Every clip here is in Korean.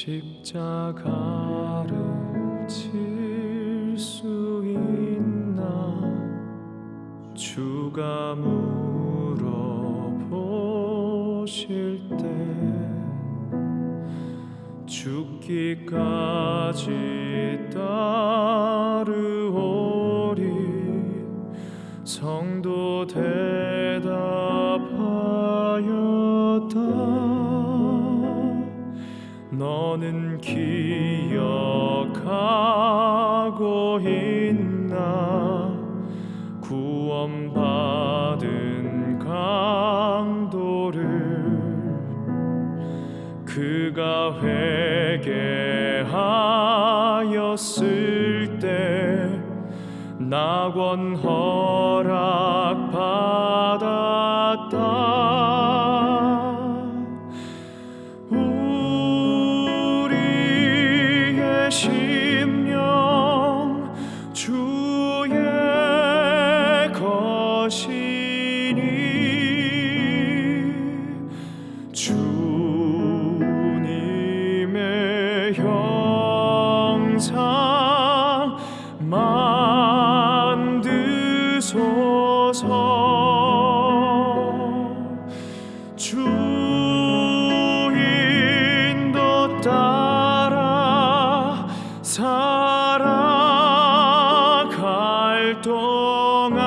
십자가를 질수 있나? 주가 물어보실 때 죽기까지 따르오리 성도 대답하 너는 기억하고 있나? 구원받은 강도를 그가 회개하였을 때 낙원 허락 받았다 동안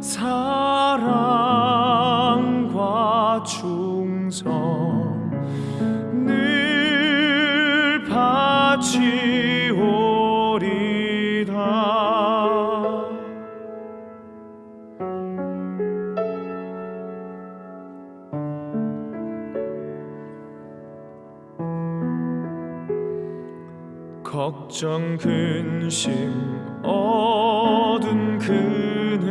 사랑과 충성 늘 바치오 걱정 근심 어둔 그늘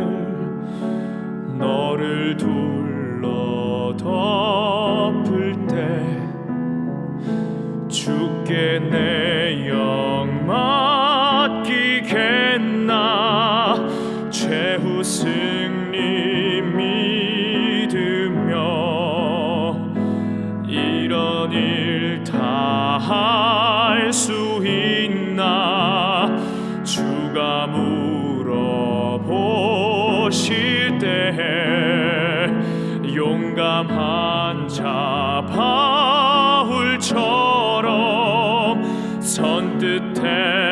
너를 둘러 덮을 때 주께 내 주가 물어보실 때 용감한 자 바울처럼 선뜻 대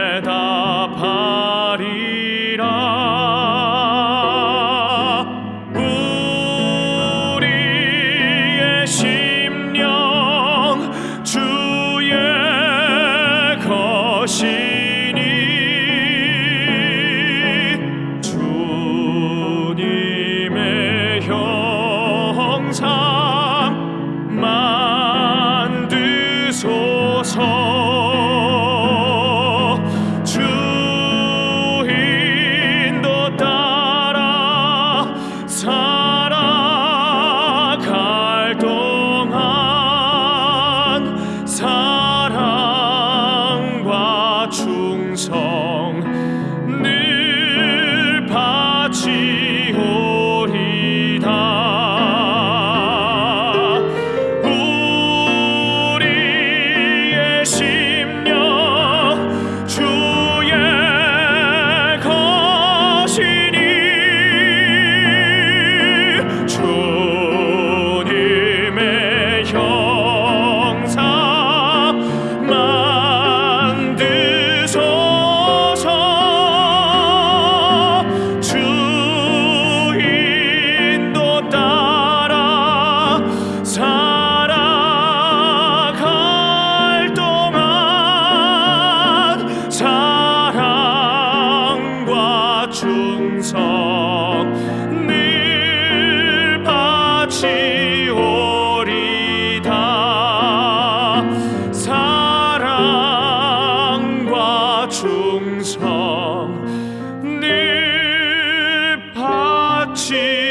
바 바